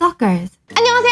Stalkers.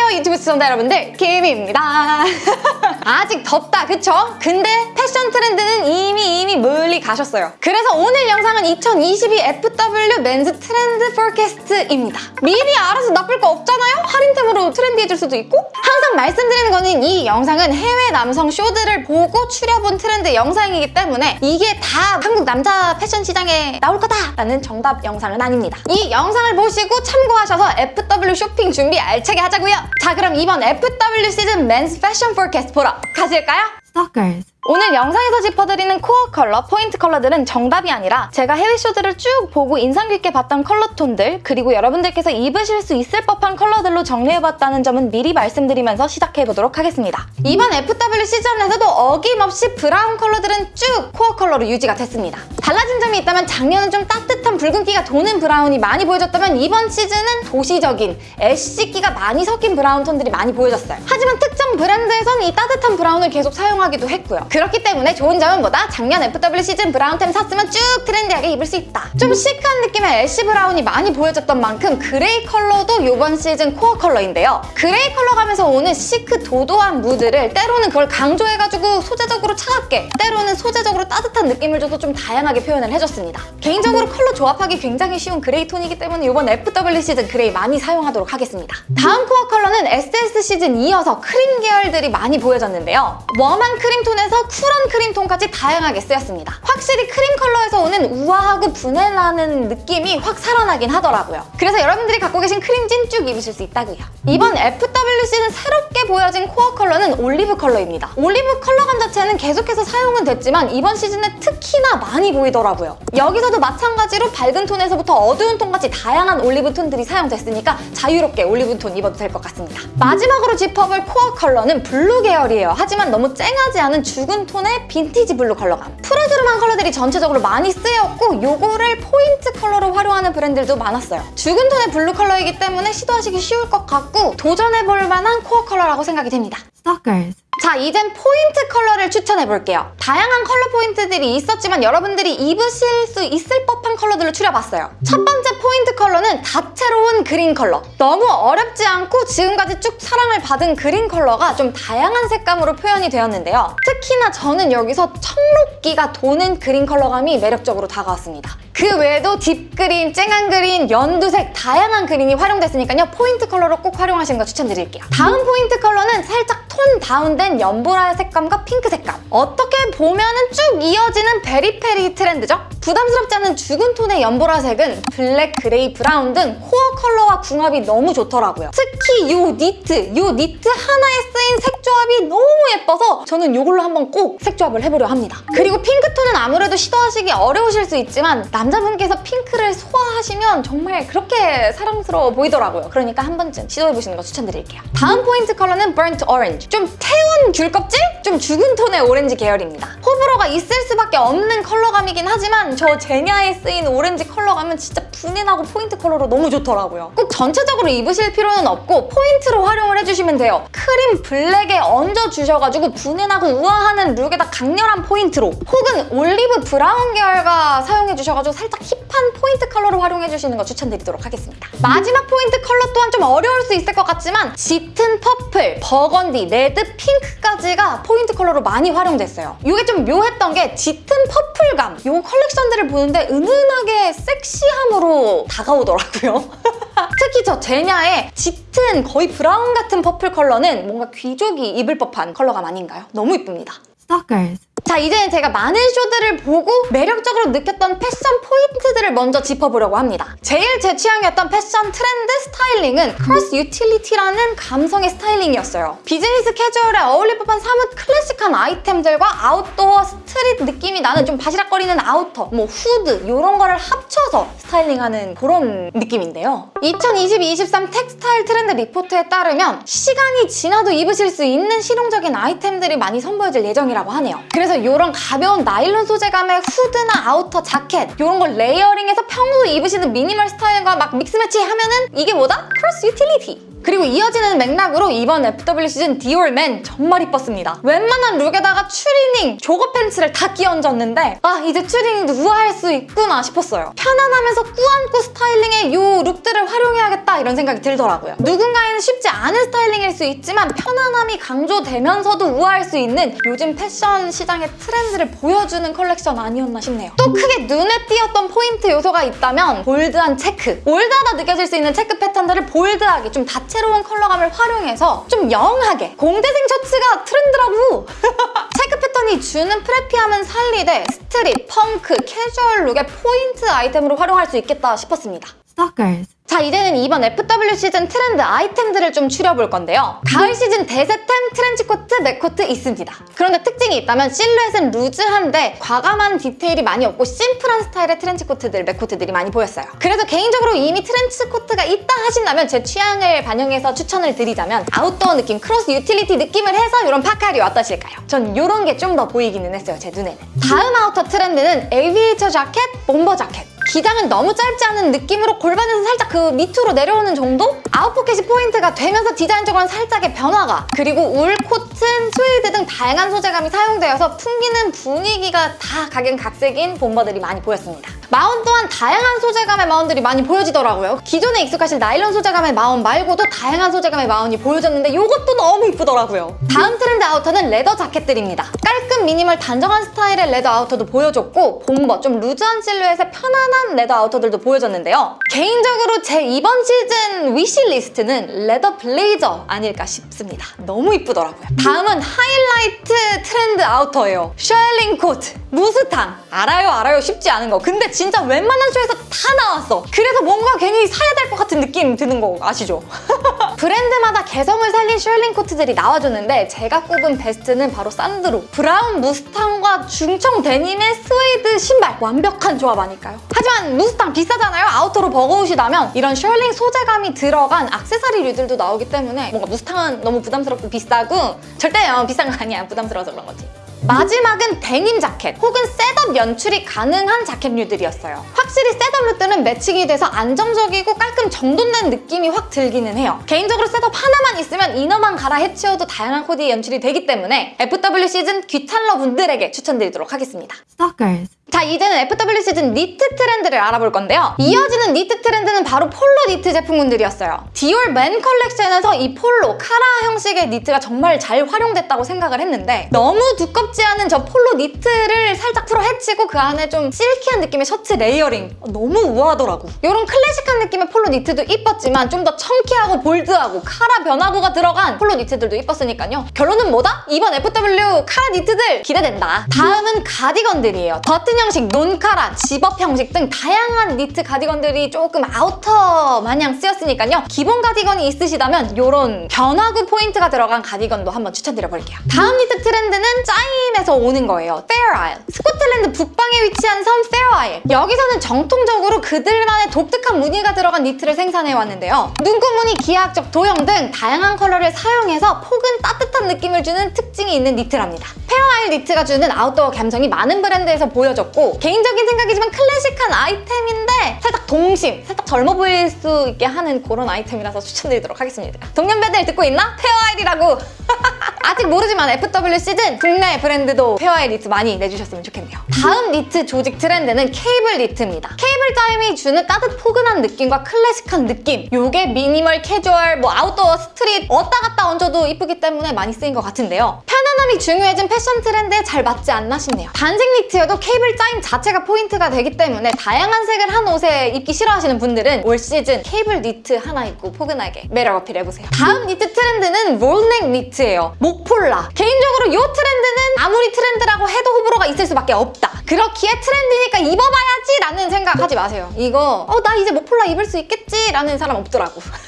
안녕하세요 유튜브 시청자 여러분들. 김입니다. 아직 덥다 그쵸? 근데 패션 트렌드는 이미 이미 멀리 가셨어요. 그래서 오늘 영상은 2022 FW men's 트렌드 forecast입니다. 미리 알아서 나쁠 거 없잖아요? 할인템으로 trendy해질 수도 있고. 항상 말씀드리는 거는 이 영상은 해외 남성 쇼들을 보고 추려본 트렌드 영상이기 때문에 이게 다 한국 남자 패션 시장에 나올 거다라는 정답 영상은 아닙니다. 이 영상을 보시고 참고하셔서 FW 쇼핑 준비 알차게 하자고요 자 그럼 이번 FW 시즌 men's 패션 forecast 보러 가실까요? Stalkers. 오늘 영상에서 짚어드리는 core 컬러, 포인트 컬러들은 정답이 아니라 제가 해외 쇼들을 쭉 보고 인상 깊게 봤던 컬러 톤들 그리고 여러분들께서 입으실 수 있을 법한 컬러들로 정리해봤다는 점은 미리 말씀드리면서 시작해보도록 하겠습니다. 이번 FW 시즌에서도 어김없이 브라운 컬러들은 쭉 core 컬러로 유지가 됐습니다. 달라진 점이 있다면 작년은 좀 따뜻한 붉은기가 도는 브라운이 많이 보여졌다면 이번 시즌은 도시적인 ash기가 많이 섞인 브라운 톤들이 많이 보여졌어요. 하지만 특정 브랜드에선 이 따뜻한 브라운을 계속 사용하기도 했고요. 그렇기 때문에 좋은 점은 뭐다? 작년 FW 시즌 브라운템 샀으면 쭉 trendy하게 입을 수 있다. 좀 시크한 느낌의 ash 브라운이 많이 보여졌던 만큼 그레이 컬러도 이번 시즌 core 컬러인데요. 그레이 컬러감에서 오는 시크 도도한 무드를 때로는 그걸 강조해가지고 소재적으로 차갑게 때로는 소재적으로 따뜻한 느낌을 줘서 좀 다양하게 표현을 해줬습니다. 개인적으로 컬러 조합하기 굉장히 쉬운 그레이 톤이기 때문에 이번 FW 시즌 그레이 많이 사용하도록 하겠습니다. 다음 core 컬러는 SS 시즌 이어서 크림 계열들이 많이 보여졌는데요. warm한 크림 톤에서 cool한 크림 톤까지 다양하게 쓰였습니다. 확실히 크림 컬러에서 오는 우아하고 부내나는 느낌이 확 살아나긴 하더라고요. 그래서 여러분들이 갖고 계신 크림진 쭉 입으실 수 있다고요. 이번 FW 시즌 새롭게 보여진 core 컬러는 올리브 컬러입니다. 올리브 컬러감 자체는 계속해서 사용은 됐지만 이번 시즌에 특히나 많이 보이더라고요. 여기서도 마찬가지로 밝은 톤에서부터 어두운 톤까지 다양한 올리브 톤들이 사용됐으니까 자유롭게 올리브 톤 입어도 될 것 같습니다. 마지막으로 짚어볼 core 컬러는 블루 계열이에요. 하지만 너무 쨍하지 않은 죽은 톤의 빈티지 블루 컬러감. 푸르스름한 컬러들이 전체적으로 많이 쓰였고 요거를 포인트 컬러로 활용하는 브랜드들도 많았어요. 죽은 톤의 블루 컬러이기 때문에 시도하시기 쉬울 것 같고 도전해볼 만한 core 컬러라고 생각이 됩니다. Stalkers. 자, 이젠 포인트 컬러를 추천해 볼게요. 다양한 컬러 포인트들이 있었지만 여러분들이 입으실 수 있을 법한 컬러들로 추려봤어요. 첫 번째 포인트 컬러는 다채로운 그린 컬러. 너무 어렵지 않고 지금까지 쭉 사랑을 받은 그린 컬러가 좀 다양한 색감으로 표현이 되었는데요. 특히나 저는 여기서 청록기가 도는 그린 컬러감이 매력적으로 다가왔습니다. 그 외에도 deep 그린, 쨍한 그린, 연두색 다양한 그린이 활용됐으니까요. 포인트 컬러로 꼭 활용하시는 거 추천드릴게요. 다음 포인트 컬러는 살짝 tone down된 연보라 색감과 핑크 색감. 어떻게 보면은 쭉 이어지는 Very Peri 트렌드죠? 부담스럽지 않은 죽은 톤의 연보라색은 블랙, 그레이, 브라운 등 core 컬러와 궁합이 너무 좋더라고요. 특히 이 니트, 이 니트 하나에 쓰인 색 조합이 너무 예뻐서 저는 이걸로 한번 꼭 색 조합을 해보려 합니다. 그리고 핑크톤은 아무래도 시도하시기 어려우실 수 있지만 남자분께서 핑크를 소화하시면 정말 그렇게 사랑스러워 보이더라고요. 그러니까 한 번쯤 시도해보시는 거 추천드릴게요. 다음 포인트 컬러는 burnt orange. 좀 태운 귤껍질? 좀 죽은 톤의 오렌지 계열입니다. 호불호가 있을 수밖에 없는 컬러감이긴 하지만 저 제냐에 쓰인 오렌지 컬러감은 진짜 부내나고 포인트 컬러로 너무 좋더라고요. 꼭 전체적으로 입으실 필요는 없고 포인트로 활용을 해주시면 돼요. 크림 블랙에 얹어주셔가지고 부내나고 우아하는 룩에다 강렬한 포인트로 혹은 올리브 브라운 계열과 사용해주셔가지고 살짝 힙한 포인트 컬러로 활용해주시는 거 추천드리도록 하겠습니다. 마지막 포인트 컬러 또한 좀 어려울 수 있을 것 같지만 짙은 purple, 버건디, 레드, 핑크까지가 포인트 컬러로 많이 활용됐어요. 이게 좀 묘했던 게 짙은 purple감 이 컬렉션들을 보는데 은은하게 섹시함으로 다가오더라고요. 특히 저 제냐의 짙은 거의 브라운 같은 purple 컬러는 뭔가 귀족이 입을 법한 컬러감 아닌가요? 너무 이쁩니다. Stalkers. 자 이제는 제가 많은 쇼들을 보고 매력적으로 느꼈던 패션 포인트들을 먼저 짚어보려고 합니다. 제일 제 취향이었던 패션 트렌드 스타일링은 cross utility라는 감성의 스타일링이었어요. 비즈니스 캐주얼에 어울릴 법한 사뭇 클래식한 아이템들과 아웃도어 스트릿 느낌이 나는 좀 바시락거리는 아우터, 뭐 후드 이런 거를 합쳐서 스타일링하는 그런 느낌인데요. 2022-23 textile trend report에 따르면 시간이 지나도 입으실 수 있는 실용적인 아이템들이 많이 선보여질 예정이라고 하네요. 그래서 이런 가벼운 나일론 소재감의 후드나 아우터, 자켓 이런 걸 레이어링해서 평소 입으시는 미니멀 스타일과 막 믹스매치 하면은 이게 뭐다? cross utility! 그리고 이어지는 맥락으로 이번 FW 시즌 디올맨 정말 이뻤습니다. 웬만한 룩에다가 추리닝, 조거 팬츠를 다 끼얹었는데 아 이제 추리닝도 우아할 수 있구나 싶었어요. 편안하면서 꾸안꾸 스타일링의 요 룩들을 활용해야겠다 이런 생각이 들더라고요. 누군가에는 쉽지 않은 스타일링일 수 있지만 편안함이 강조되면서도 우아할 수 있는 요즘 패션 시장의 트렌드를 보여주는 컬렉션 아니었나 싶네요. 또 크게 눈에 띄었던 포인트 요소가 있다면 bold한 체크. 올드하다 느껴질 수 있는 체크 패턴들을 bold하게 좀 다채로운 컬러감을 활용해서 좀 young하게 공대생 셔츠가 트렌드라고! 체크 패턴이 주는 preppy함은 살리되 스트릿, 펑크, 캐주얼 룩의 포인트 아이템으로 활용할 수 있겠다 싶었습니다. Stalkers. 자 이제는 이번 FW 시즌 트렌드 아이템들을 좀 추려볼 건데요. 가을 시즌 대세템 트렌치코트, 맥코트 있습니다. 그런데 특징이 있다면 실루엣은 루즈한데 과감한 디테일이 많이 없고 심플한 스타일의 트렌치코트들, 맥코트들이 많이 보였어요. 그래서 개인적으로 이미 트렌치코트가 있다 하신다면 제 취향을 반영해서 추천을 드리자면 아웃도어 느낌, cross utility 느낌을 해서 이런 파카류 어떠실까요? 전 이런 게 좀 더 보이기는 했어요, 제 눈에는. 다음 아우터 트렌드는 aviator 자켓, bomber 자켓. 기장은 너무 짧지 않은 느낌으로 골반에서 살짝 그 밑으로 내려오는 정도? 아웃포켓이 포인트가 되면서 디자인적으로는 살짝의 변화가 그리고 울, 코튼, 스웨이드 등 다양한 소재감이 사용되어서 풍기는 분위기가 다 각양각색인 bomber들이 많이 보였습니다. 마원 또한 다양한 소재감의 마원들이 많이 보여지더라고요. 기존에 익숙하신 나일론 소재감의 마원 말고도 다양한 소재감의 마원이 보여졌는데 이것도 너무 이쁘더라고요. 다음 트렌드 아우터는 leather 자켓들입니다. 깔끔 미니멀 단정한 스타일의 leather 아우터도 보여줬고 bomber 좀 루즈한 실루엣의 편안한 leather 아우터들도 보여졌는데요. 개인적으로 제 이번 시즌 위시 리스트는 leather 블레이저 아닐까 싶습니다. 너무 이쁘더라고요. 다음은 하이라이트 트렌드 아우터예요. shearling 코트, 무스탕. 알아요 알아요 쉽지 않은 거. 근데 진짜 웬만한 쇼에서 다 나왔어. 그래서 뭔가 괜히 사야 될 것 같은 느낌 드는 거 아시죠? 브랜드마다 개성을 살린 shearling 코트들이 나와줬는데 제가 꼽은 베스트는 바로 산드로. 브라운 무스탕과 중청 데님의 스웨이드 신발. 완벽한 조합 아닐까요? 하지만 무스탕 비싸잖아요? 아우터로 버거우시다면 이런 shearling 소재감이 들어간 악세사리류들도 나오기 때문에 뭔가 무스탕은 너무 부담스럽고 비싸고 절대 어, 비싼 거 아니야. 부담스러워서 그런 거지. 마지막은 데님 자켓 혹은 셋업 연출이 가능한 자켓류들이었어요. 확실히 셋업 룩들은 매칭이 돼서 안정적이고 깔끔 정돈된 느낌이 확 들기는 해요. 개인적으로 셋업 하나만 있으면 inner만 갈아 해치워도 다양한 코디 연출이 되기 때문에 FW 시즌 귀찮러 분들에게 추천드리도록 하겠습니다. Stalkers. 자 이제는 FW 시즌 니트 트렌드를 알아볼 건데요. 이어지는 니트 트렌드는 바로 폴로 니트 제품군들이었어요. 디올 맨 컬렉션에서 이 폴로, 카라 형식의 니트가 정말 잘 활용됐다고 생각을 했는데 너무 두껍지 않은 저 폴로 니트를 살짝 풀어 헤치고 그 안에 좀 silky한 느낌의 셔츠 레이어링 어, 너무 우아하더라고. 이런 클래식한 느낌의 폴로 니트도 이뻤지만 좀 더 chunky하고 bold하고 카라 변화구가 들어간 폴로 니트들도 이뻤으니까요. 결론은 뭐다? 이번 FW 카라 니트들 기대된다. 다음은 가디건들이에요. 버튼 형식, non카라, 집업 형식 등 다양한 니트 가디건들이 조금 아우터 마냥 쓰였으니까요. 기본 가디건이 있으시다면 이런 변화구 포인트가 들어간 가디건도 한번 추천드려볼게요. 다음 니트 트렌드는 짜임에서 오는 거예요. 페어아일. 스코틀랜드 북방에 위치한 섬 페어아일. 여기서는 전통적으로 그들만의 독특한 무늬가 들어간 니트를 생산해왔는데요. 눈꽃무늬, 기하학적 도형 등 다양한 컬러를 사용해서 포근 따뜻한 느낌을 주는 특징이 있는 니트랍니다. 페어아일 니트가 주는 아웃도어 감성이 많은 브랜드에서 보여졌고 개인적인 생각이지만 클래식한 아이템인데 살짝 동심, 살짝 젊어 보일 수 있게 하는 그런 아이템이라서 추천드리도록 하겠습니다. 동년배들 듣고 있나? 페어아일이라고! 아직 모르지만 FW 시즌 국내 브랜드도 Fair Isle 니트 많이 내주셨으면 좋겠네요. 다음 니트 조직 트렌드는 케이블 니트입니다. 케이블 짜임이 주는 따뜻 포근한 느낌과 클래식한 느낌 요게 미니멀 캐주얼, 뭐 아웃도어, 스트릿 왔다 갔다 얹어도 이쁘기 때문에 많이 쓰인 것 같은데요. 편 안함이 중요해진 패션 트렌드에 잘 맞지 않나 싶네요. 단색 니트여도 케이블 짜임 자체가 포인트가 되기 때문에 다양한 색을 한 옷에 입기 싫어하시는 분들은 올 시즌 케이블 니트 하나 입고 포근하게 매력 어필해보세요. 다음 니트 트렌드는 roll neck 니트예요. 목폴라. 개인적으로 이 트렌드는 아무리 트렌드라고 해도 호불호가 있을 수밖에 없다. 그렇기에 트렌드니까 입어봐야지 라는 생각하지 마세요. 이거 어 나 이제 목폴라 입을 수 있겠지 라는 사람 없더라고.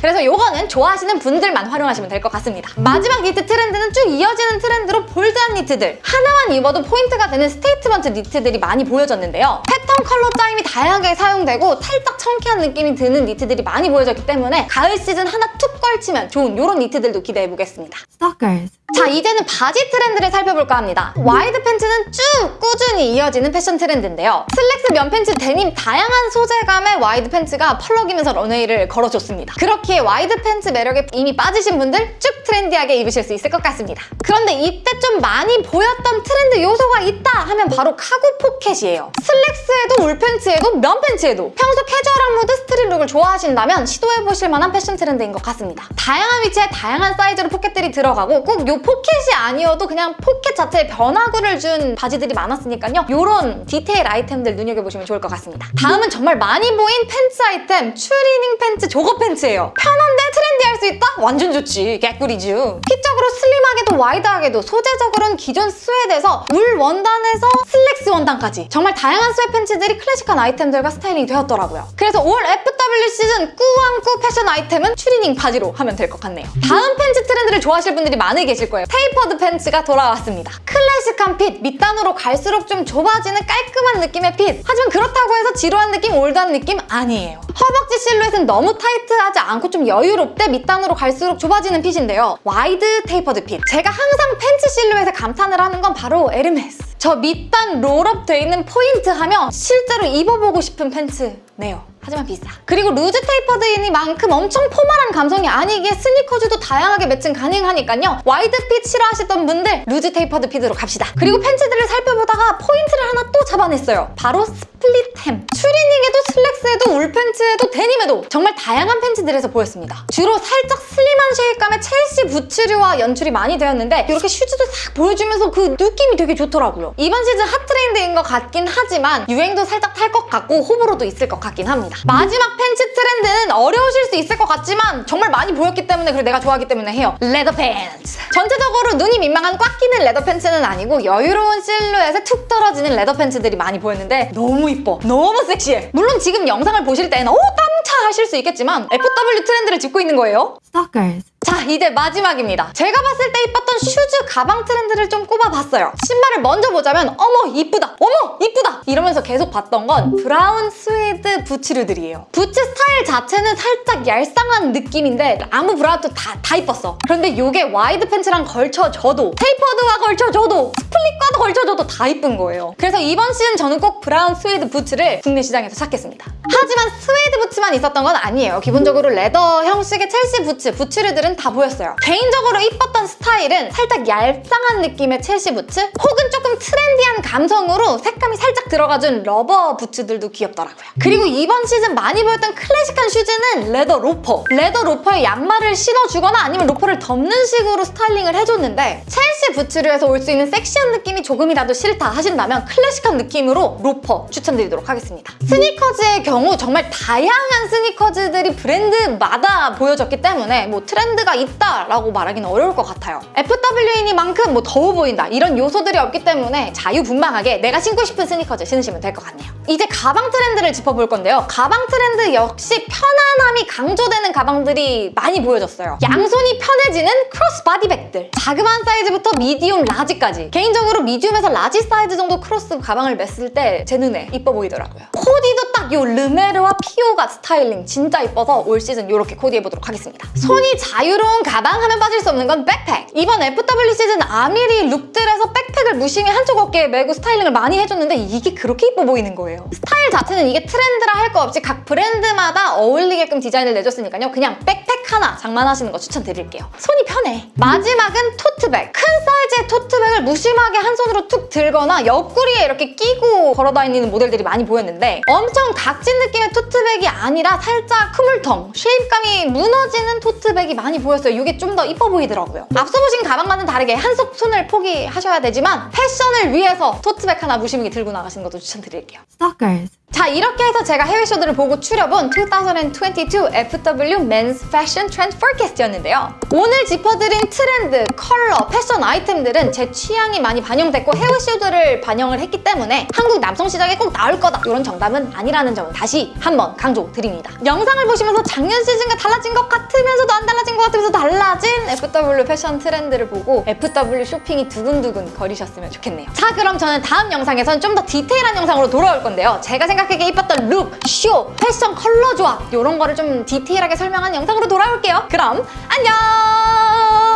그래서 요거는 좋아하시는 분들만 활용하시면 될 것 같습니다. 마지막 니트 트렌드는 쭉 이어지는 트렌드로 bold한 니트들. 하나만 입어도 포인트가 되는 statement 니트들이 많이 보여졌는데요. 패턴 컬러 짜임이 다양하게 사용되고 살짝 chunky한 느낌이 드는 니트들이 많이 보여졌기 때문에 가을 시즌 하나 툭 걸치면 좋은 요런 니트들도 기대해보겠습니다. Stalkers. 자 이제는 바지 트렌드를 살펴볼까 합니다. 와이드 팬츠는 쭉 꾸준히 이어지는 패션 트렌드인데요. 슬랙스, 면 팬츠, 데님 다양한 소재감의 와이드 팬츠가 펄럭이면서 런웨이를 걸어줬습니다. 그렇기에 와이드 팬츠 매력에 이미 빠지신 분들 쭉 트렌디하게 입으실 수 있을 것 같습니다. 그런데 이때 좀 많이 보였던 트렌드 요소가 있다 하면 바로 카고 포켓이에요. 슬랙스에도 울팬츠에도 면 팬츠에도 평소 캐주얼한 무드 스트릿 룩을 좋아하신다면 시도해보실 만한 패션 트렌드인 것 같습니다. 다양한 위치에 다양한 사이즈로 포켓들이 들어가고 꼭요 포켓이 아니어도 그냥 포켓 자체에 변화구를 준 바지들이 많았으니까요. 요런 디테일 아이템들 눈여겨보시면 좋을 것 같습니다. 다음은 정말 많이 보인 팬츠 아이템 추리닝 팬츠 조거 팬츠예요. 편한데 트렌디할 수 있다? 완전 좋지. 개꿀이죠. 핏적으로 슬림하게도 와이드하게도 소재적으로는 기존 sweat에서 울 원단에서 슬랙스 원단까지 정말 다양한 sweat 팬츠들이 클래식한 아이템들과 스타일링이 되었더라고요. 그래서 올 FW 시즌 꾸안꾸 패션 아이템은 추리닝 바지로 하면 될 것 같네요. 다음 팬츠 트렌드를 좋아하실 분들이 많이 계실 거예요. tapered 팬츠가 돌아왔습니다. 클래식한 핏, 밑단으로 갈수록 좀 좁아지는 깔끔한 느낌의 핏. 하지만 그렇다고 해서 지루한 느낌, 올드한 느낌 아니에요. 허벅지 실루엣은 너무 타이트하지 않고 좀 여유롭게 밑단으로 갈수록 좁아지는 핏인데요. 와이드 tapered 핏. 제가 항상 팬츠 실루엣에 감탄을 하는 건 바로 에르메스. 저 밑단 롤업 돼 있는 포인트 하면 실제로 입어보고 싶은 팬츠네요. 하지만 비싸. 그리고 loose tapered이니만큼 엄청 포멀한 감성이 아니기에 스니커즈도 다양하게 매칭 가능하니까요. 와이드 핏 싫어하시던 분들 loose tapered 핏으로 갑시다. 그리고 팬츠들을 살펴보다가 포인트를 하나 또 잡아냈어요. 바로 split hem. 추리닝에도 슬랙스에도 울팬츠에도 데님에도 정말 다양한 팬츠들에서 보였습니다. 주로 살짝 슬림한 shape감의 첼시 부츠류와 연출이 많이 되었는데 이렇게 슈즈도 싹 보여주면서 그 느낌이 되게 좋더라고요. 이번 시즌 핫 트렌드인 것 같긴 하지만 유행도 살짝 탈 것 같고 호불호도 있을 것 같긴 합니다. 마지막 팬츠 트렌드는 어려우실 수 있을 것 같지만 정말 많이 보였기 때문에 그리고 내가 좋아하기 때문에 해요. 레더 팬츠. 전체적으로 눈이 민망한 꽉 끼는 레더 팬츠는 아니고 여유로운 실루엣에 툭 떨어지는 레더 팬츠들이 많이 보였는데 너무 이뻐. 너무 섹시해. 물론 지금 영상을 보실 때는 오 땀차 하실 수 있겠지만 FW 트렌드를 짚고 있는 거예요. Stalkers. 자 이제 마지막입니다. 제가 봤을 때 이뻤던 슈즈 가방 트렌드를 좀 꼽아봤어요. 신발을 먼저 보자면 어머 이쁘다 어머 이쁘다 이러면서 계속 봤던 건 브라운 스웨이드 부츠류들이에요. 부츠 스타일 자체는 살짝 얄쌍한 느낌인데 아무 브라운도 다, 다 이뻤어. 그런데 이게 와이드 팬츠랑 걸쳐줘도 tapered와 걸쳐줘도 split과도 걸쳐줘도 다 이쁜 거예요. 그래서 이번 시즌 저는 꼭 브라운 스웨이드 부츠를 국내 시장에서 찾겠습니다. 하지만 스웨이드 부츠만 있었던 건 아니에요. 기본적으로 레더 형식의 첼시 부츠, 부츠류들은 다 보였어요. 개인적으로 이뻤던 스타일은 살짝 얄쌍한 느낌의 첼시 부츠 혹은 조금 트렌디한 감성으로 색감이 살짝 들어가준 rubber 부츠들도 귀엽더라고요. 그리고 이번 시즌 많이 보였던 클래식한 슈즈는 레더 로퍼. 레더 로퍼에 양말을 신어주거나 아니면 로퍼를 덮는 식으로 스타일링을 해줬는데 첼시 부츠류에서 올 수 있는 섹시한 느낌이 조금이라도 싫다 하신다면 클래식한 느낌으로 로퍼 추천드리도록 하겠습니다. 스니커즈의 경우 정말 다양한 스니커즈들이 브랜드마다 보여졌기 때문에 뭐 트렌드 가 있다라고 말하기는 어려울 것 같아요. FW이니만큼 뭐 더워 보인다 이런 요소들이 없기 때문에 자유분방하게 내가 신고 싶은 스니커즈 신으시면 될 것 같네요. 이제 가방 트렌드를 짚어볼 건데요. 가방 트렌드 역시 편안함이 강조되는 가방들이 많이 보여졌어요. 양손이 편해지는 cross body bag들. 자그마한 사이즈부터 medium, large까지. 개인적으로 medium에서 large 사이즈 정도 크로스 가방을 맸을 때 제 눈에 이뻐 보이더라고요. 코디도 딱 요 르메르와 피오갓 스타일링 진짜 이뻐서 올 시즌 이렇게 코디해보도록 하겠습니다. 손이 자유로운 가방 하면 빠질 수 없는 건 백팩. 이번 FW 시즌 아미리 룩들에서 백팩을 무심히 한쪽 어깨에 메고 스타일링을 많이 해줬는데 이게 그렇게 이뻐 보이는 거예요. 스타일 자체는 이게 트렌드라 할 거 없이 각 브랜드마다 어울리게끔 디자인을 내줬으니까요. 그냥 백팩 하나 장만하시는 거 추천드릴게요. 손이 편해. 마지막은 토트백. 큰 사이즈의 토트백을 무심하게 한 손으로 툭 들거나 옆구리에 이렇게 끼고 걸어다니는 모델들이 많이 보였는데 엄청 각진 느낌의 토트백이 아니라 살짝 흐물텅, shape감이 무너지는 토트백이 많이 보였어요. 이게 좀 더 이뻐 보이더라고요. 앞서 보신 가방과는 다르게 한쪽 손을 포기하셔야 되지만 패션을 위해서 토트백 하나 무심하게 들고 나가시는 것도 추천드릴게요. Stalkers. 자 이렇게 해서 제가 해외 쇼들을 보고 추려본 2022 FW Men's Fashion Trend Forecast였는데요. 오늘 짚어드린 트렌드, 컬러, 패션 아이템들은 제 취향이 많이 반영됐고 해외 쇼들을 반영을 했기 때문에 한국 남성 시장에 꼭 나올 거다 이런 정답은 아니라는 점을 다시 한번 강조드립니다. 영상을 보시면서 작년 시즌과 달라진 것 같으면서도 안 달라진 것 같으면서 달라진 FW 패션 트렌드를 보고 FW 쇼핑이 두근두근 거리셨으면 좋겠네요. 자 그럼 저는 다음 영상에선 좀 더 디테일한 영상으로 돌아올 건데요. 제가 생각하기에 이뻤던 룩, 쇼, 패션 컬러 조합 이런 거를 좀 디테일하게 설명한 영상으로 돌아올게요. 그럼 안녕!